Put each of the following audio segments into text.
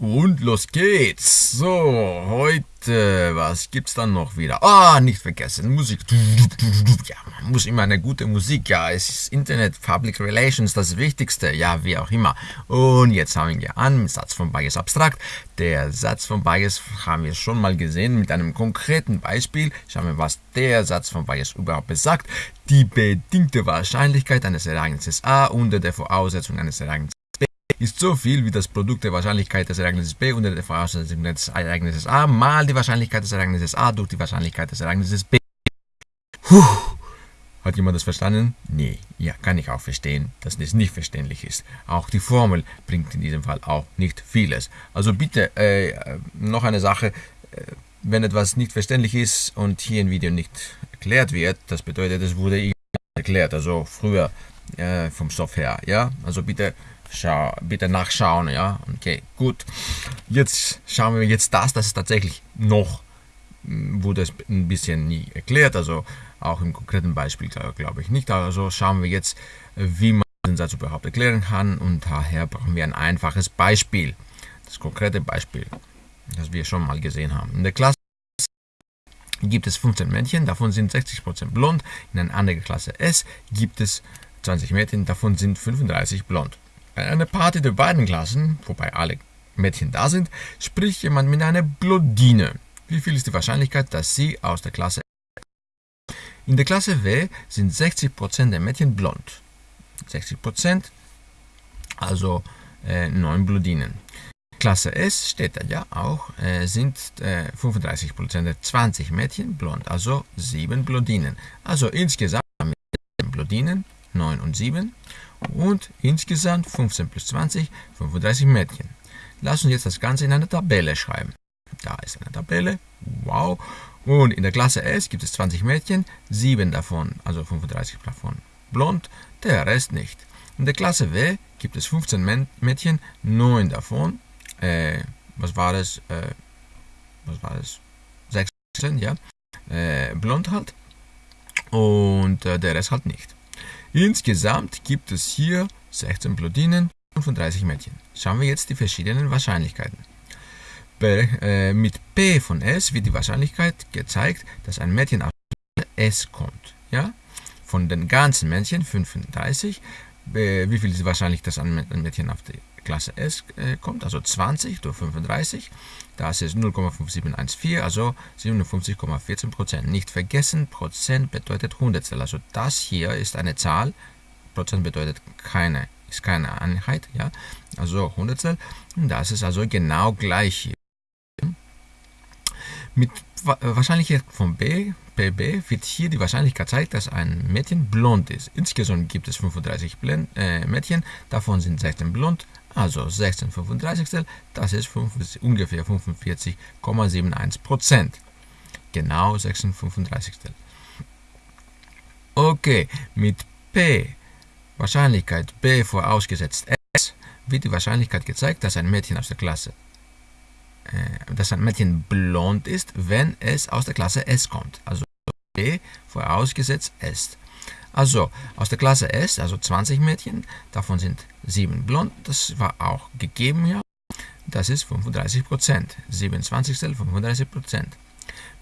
Und los geht's. So, heute, was gibt's dann noch wieder? Ah, nicht vergessen, Musik. Ja, man muss immer eine gute Musik. Ja, es ist Internet, Public Relations, das Wichtigste. Ja, wie auch immer. Und jetzt fangen wir an Satz von Bayes abstrakt. Der Satz von Bayes haben wir schon mal gesehen mit einem konkreten Beispiel. Schauen wir, was der Satz von Bayes überhaupt besagt. Die bedingte Wahrscheinlichkeit eines Ereignisses A unter der Voraussetzung eines Ereignisses ist so viel wie das Produkt der Wahrscheinlichkeit des Ereignisses B unter der Voraussetzung des Ereignisses A mal die Wahrscheinlichkeit des Ereignisses A durch die Wahrscheinlichkeit des Ereignisses B. Puh. Hat jemand das verstanden? Nee, ja, kann ich auch verstehen, dass das nicht verständlich ist. Auch die Formel bringt in diesem Fall auch nicht vieles. Also bitte, äh, noch eine Sache, äh, wenn etwas nicht verständlich ist und hier im Video nicht erklärt wird, das bedeutet, es wurde erklärt, also früher äh, vom Stoff her, ja, also bitte Schau, bitte nachschauen, ja. Okay, gut. Jetzt schauen wir jetzt das, das ist tatsächlich noch, hm, wurde es ein bisschen nie erklärt, also auch im konkreten Beispiel glaube ich nicht. Also schauen wir jetzt, wie man den Satz überhaupt erklären kann und daher brauchen wir ein einfaches Beispiel. Das konkrete Beispiel, das wir schon mal gesehen haben. In der Klasse gibt es 15 Männchen, davon sind 60% blond. In einer anderen Klasse S gibt es 20 Mädchen, davon sind 35 blond. Bei einer Party der beiden Klassen, wobei alle Mädchen da sind, spricht jemand mit einer Blondine. Wie viel ist die Wahrscheinlichkeit, dass sie aus der Klasse In der Klasse W sind 60% der Mädchen blond. 60%, also äh, 9 Blondinen. Klasse S steht da ja auch, äh, sind äh, 35% der 20 Mädchen blond, also 7 Blondinen. Also insgesamt Blondinen 9 und 7 und insgesamt 15 plus 20, 35 Mädchen. Lass uns jetzt das Ganze in eine Tabelle schreiben. Da ist eine Tabelle, wow. Und in der Klasse S gibt es 20 Mädchen, 7 davon, also 35 davon blond, der Rest nicht. In der Klasse W gibt es 15 Mädchen, 9 davon, äh, was war das, äh, was war das, 16, ja, äh, blond halt. Und äh, der Rest halt nicht. Insgesamt gibt es hier 16 Blondinen, 35 Mädchen. Schauen wir jetzt die verschiedenen Wahrscheinlichkeiten. Bei, äh, mit P von S wird die Wahrscheinlichkeit gezeigt, dass ein Mädchen aus S kommt. Ja? Von den ganzen Männchen 35. Äh, wie viel ist wahrscheinlich, dass ein Mädchen auf die Klasse S äh, kommt? Also 20 durch 35. Das ist 0,5714, also 57,14 Prozent. Nicht vergessen, Prozent bedeutet Hundertstel. Also das hier ist eine Zahl. Prozent bedeutet keine, ist keine Einheit, ja. Also Hundertstel. Und das ist also genau gleich hier. Mit Wahrscheinlichkeit von B, PB wird hier die Wahrscheinlichkeit gezeigt, dass ein Mädchen blond ist. Insgesamt gibt es 35 Blend, äh, Mädchen, davon sind 16 blond, also 16 35 das ist ungefähr 45,71 Prozent. Genau 16 35 Okay, mit P, Wahrscheinlichkeit B vorausgesetzt S, wird die Wahrscheinlichkeit gezeigt, dass ein Mädchen aus der Klasse, äh, dass ein Mädchen blond ist, wenn es aus der Klasse S kommt. Also B vorausgesetzt S. Also aus der Klasse S, also 20 Mädchen, davon sind 7 blond, das war auch gegeben ja. Das ist 35 Prozent. 27 35 Prozent.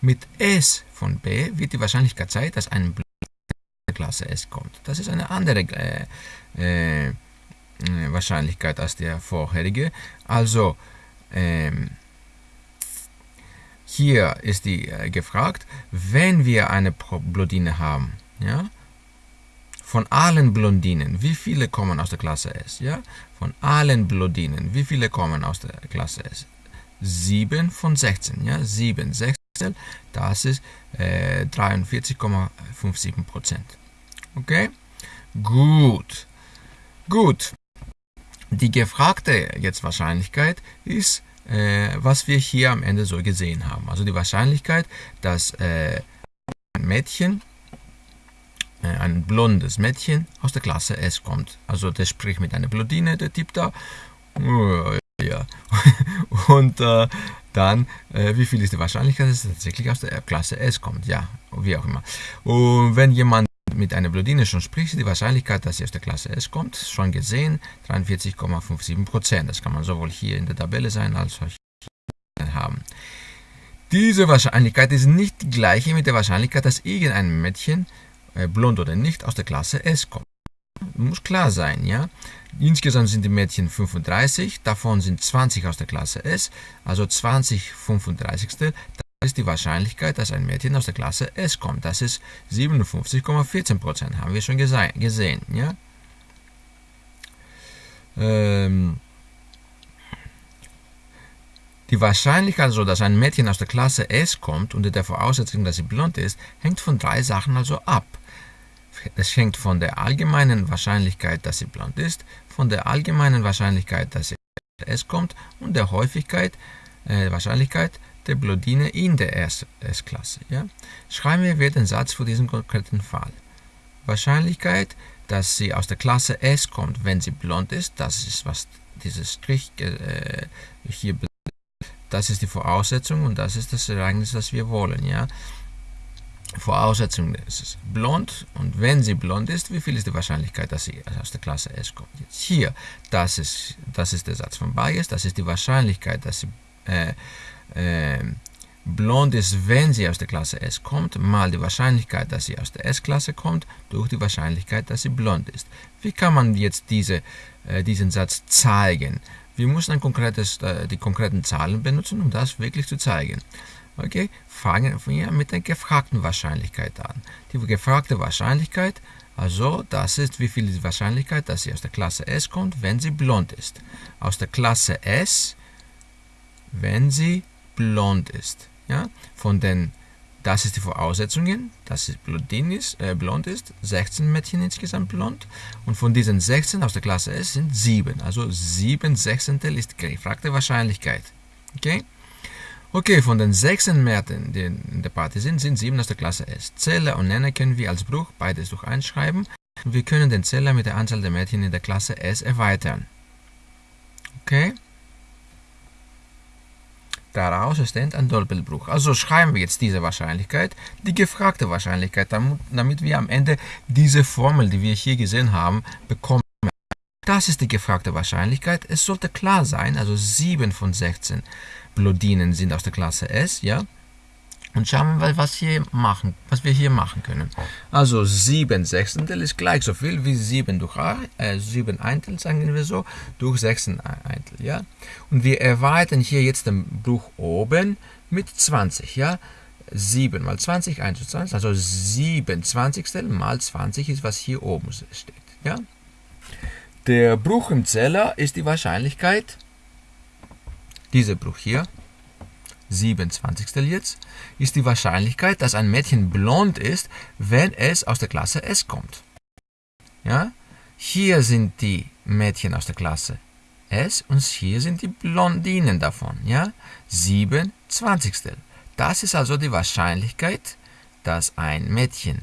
Mit S von B wird die Wahrscheinlichkeit Zeit, dass ein Blond in der Klasse S kommt. Das ist eine andere äh, äh, Wahrscheinlichkeit als der vorherige. Also ähm, hier ist die äh, gefragt, wenn wir eine Blondine haben, ja, von allen Blondinen, wie viele kommen aus der Klasse S? Ja? Von allen Blondinen, wie viele kommen aus der Klasse S? 7 von 16, ja? 7 Sechstel, das ist äh, 43,57 Prozent. Okay? Gut. Gut. Die gefragte jetzt Wahrscheinlichkeit ist, was wir hier am Ende so gesehen haben. Also die Wahrscheinlichkeit, dass äh, ein Mädchen äh, ein blondes Mädchen aus der Klasse S kommt. Also der spricht mit einer Blondine, der Typ da. Ja. Und äh, dann, äh, wie viel ist die Wahrscheinlichkeit, dass es tatsächlich aus der Klasse S kommt? Ja, wie auch immer. Und wenn jemand mit einer Blondine schon spricht, die Wahrscheinlichkeit, dass sie aus der Klasse S kommt, schon gesehen, 43,57%. Das kann man sowohl hier in der Tabelle sein, als auch hier haben. Diese Wahrscheinlichkeit ist nicht die gleiche mit der Wahrscheinlichkeit, dass irgendein Mädchen, äh, blond oder nicht, aus der Klasse S kommt. Muss klar sein, ja. Insgesamt sind die Mädchen 35, davon sind 20 aus der Klasse S, also 20 35. Ist die Wahrscheinlichkeit, dass ein Mädchen aus der Klasse S kommt. Das ist 57,14% haben wir schon gesehen, ja. Ähm, die Wahrscheinlichkeit also, dass ein Mädchen aus der Klasse S kommt, unter der Voraussetzung, dass sie blond ist, hängt von drei Sachen also ab. Es hängt von der allgemeinen Wahrscheinlichkeit, dass sie blond ist, von der allgemeinen Wahrscheinlichkeit, dass sie S kommt und der Häufigkeit, äh, Wahrscheinlichkeit der Blondine in der S-Klasse. Ja? Schreiben wir den Satz für diesen konkreten Fall. Wahrscheinlichkeit, dass sie aus der Klasse S kommt, wenn sie blond ist, das ist, was dieses Strich äh, hier das ist die Voraussetzung und das ist das Ereignis, das wir wollen. Ja? Voraussetzung ist blond und wenn sie blond ist, wie viel ist die Wahrscheinlichkeit, dass sie aus der Klasse S kommt? Jetzt hier, das ist, das ist der Satz von Bayes, das ist die Wahrscheinlichkeit, dass sie äh, äh, blond ist, wenn sie aus der Klasse S kommt, mal die Wahrscheinlichkeit, dass sie aus der S-Klasse kommt, durch die Wahrscheinlichkeit, dass sie blond ist. Wie kann man jetzt diese, äh, diesen Satz zeigen? Wir müssen ein konkretes, äh, die konkreten Zahlen benutzen, um das wirklich zu zeigen. Okay, fangen wir mit der gefragten Wahrscheinlichkeit an. Die gefragte Wahrscheinlichkeit, also das ist, wie viel die Wahrscheinlichkeit, dass sie aus der Klasse S kommt, wenn sie blond ist. Aus der Klasse S, wenn sie blond ist. Ja? Von den das ist die Voraussetzungen, dass es blondin ist, äh, blond ist, 16 Mädchen insgesamt blond und von diesen 16 aus der Klasse S sind 7, also 7 Sechzehntel ist gefragte Wahrscheinlichkeit. Okay? Okay, von den 16 Mädchen, die in der Party sind, sind 7 aus der Klasse S. Zähler und Nenner können wir als Bruch beides durch einschreiben wir können den Zähler mit der Anzahl der Mädchen in der Klasse S erweitern. Okay? Daraus entsteht ein Doppelbruch. Also schreiben wir jetzt diese Wahrscheinlichkeit, die gefragte Wahrscheinlichkeit, damit wir am Ende diese Formel, die wir hier gesehen haben, bekommen. Das ist die gefragte Wahrscheinlichkeit. Es sollte klar sein, also 7 von 16 Blondinen sind aus der Klasse S, ja. Und schauen wir mal, was, hier machen, was wir hier machen können. Also 7 Sechstel ist gleich so viel wie 7 durch äh, 7 Eintel, sagen wir so, durch 6 Eintel. Ja? Und wir erweitern hier jetzt den Bruch oben mit 20. Ja? 7 mal 20, 1 zu 20, also 7 Zwanzigstel mal 20 ist, was hier oben steht. Ja? Der Bruch im Zeller ist die Wahrscheinlichkeit, dieser Bruch hier, 27. jetzt, ist die Wahrscheinlichkeit, dass ein Mädchen blond ist, wenn es aus der Klasse S kommt. Ja? Hier sind die Mädchen aus der Klasse S und hier sind die Blondinen davon. Ja? 27. Das ist also die Wahrscheinlichkeit, dass ein Mädchen,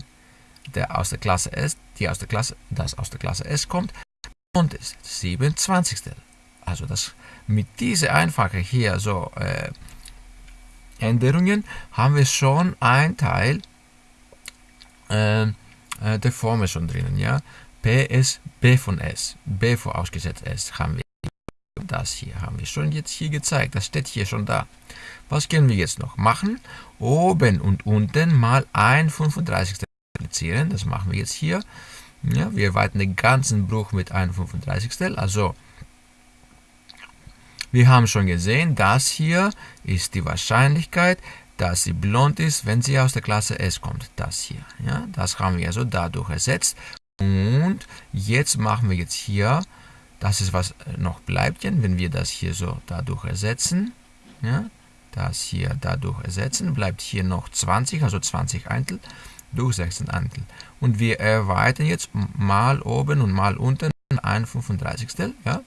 der aus der Klasse S, die aus der Klasse, das aus der Klasse S kommt, blond ist. 27. Also das mit dieser einfache hier so äh, Änderungen haben wir schon ein Teil äh, äh, der Formel schon drinnen. Ja? P ist B von S. B vorausgesetzt S haben wir. Das hier haben wir schon jetzt hier gezeigt. Das steht hier schon da. Was können wir jetzt noch machen? Oben und unten mal ein 35. multiplizieren. Das machen wir jetzt hier. Ja, wir erweitern den ganzen Bruch mit 1 35. Also wir haben schon gesehen, das hier ist die Wahrscheinlichkeit, dass sie blond ist, wenn sie aus der Klasse S kommt. Das hier. Ja, das haben wir also dadurch ersetzt. Und jetzt machen wir jetzt hier, das ist was noch bleibt, wenn wir das hier so dadurch ersetzen. Ja, das hier dadurch ersetzen, bleibt hier noch 20, also 20 Eintel durch 16 Eintel. Und wir erweitern jetzt mal oben und mal unten ein 35. Ja?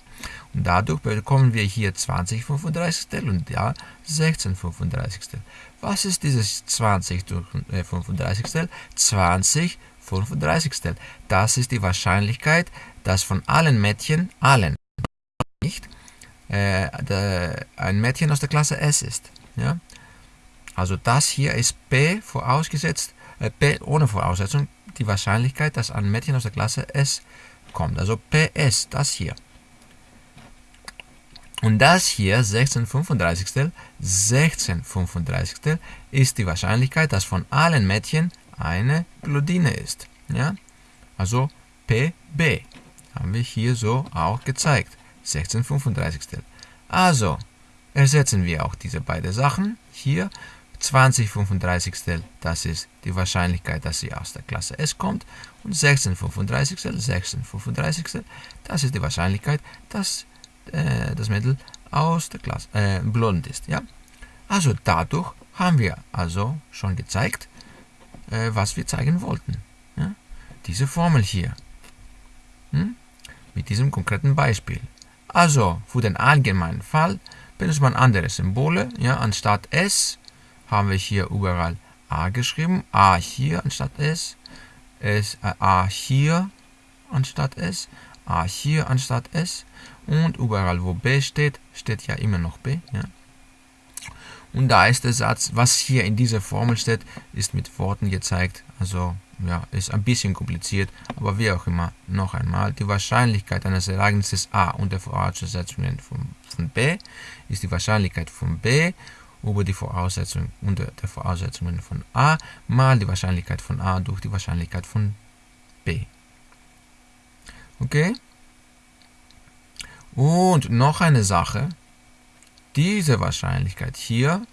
Und dadurch bekommen wir hier 20 35 und ja 16 35 Was ist dieses 20 durch 35 20 35 Das ist die Wahrscheinlichkeit, dass von allen Mädchen, allen, nicht, äh, der, ein Mädchen aus der Klasse S ist. Ja? Also das hier ist P vorausgesetzt, äh, P ohne Voraussetzung, die Wahrscheinlichkeit, dass ein Mädchen aus der Klasse S kommt. Also PS, das hier. Und das hier, 16 35. 16 35. ist die Wahrscheinlichkeit, dass von allen Mädchen eine Blondine ist. Ja? Also PB haben wir hier so auch gezeigt. 16 35. Also ersetzen wir auch diese beiden Sachen. Hier 20 35. Das ist die Wahrscheinlichkeit, dass sie aus der Klasse S kommt. Und 16 35. 16 35. Das ist die Wahrscheinlichkeit, dass äh, das Mädel aus der Klasse äh, blond ist. Ja? Also dadurch haben wir also schon gezeigt, äh, was wir zeigen wollten. Ja? Diese Formel hier. Hm? Mit diesem konkreten Beispiel. Also für den allgemeinen Fall benutzt man andere Symbole. Ja? Anstatt S haben wir hier überall A geschrieben. A hier anstatt S. S äh, A hier anstatt S. A hier anstatt S. Und überall wo B steht, steht ja immer noch B. Ja? Und da ist der Satz, was hier in dieser Formel steht, ist mit Worten gezeigt. Also ja, ist ein bisschen kompliziert, aber wie auch immer, noch einmal, die Wahrscheinlichkeit eines Ereignisses A unter Voraussetzungen von, von B ist die Wahrscheinlichkeit von B über die Voraussetzung unter der Voraussetzungen von A mal die Wahrscheinlichkeit von A durch die Wahrscheinlichkeit von B. Okay? Und noch eine Sache, diese Wahrscheinlichkeit hier,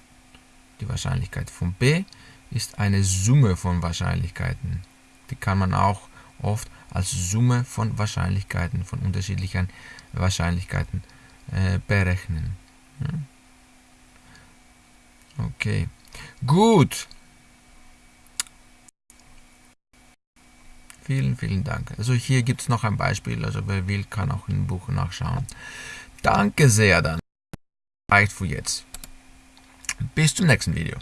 die Wahrscheinlichkeit von B, ist eine Summe von Wahrscheinlichkeiten. Die kann man auch oft als Summe von Wahrscheinlichkeiten, von unterschiedlichen Wahrscheinlichkeiten äh, berechnen. Okay, gut. Vielen, vielen Dank. Also hier gibt es noch ein Beispiel, also wer will, kann auch im Buch nachschauen. Danke sehr dann reicht für jetzt. Bis zum nächsten Video.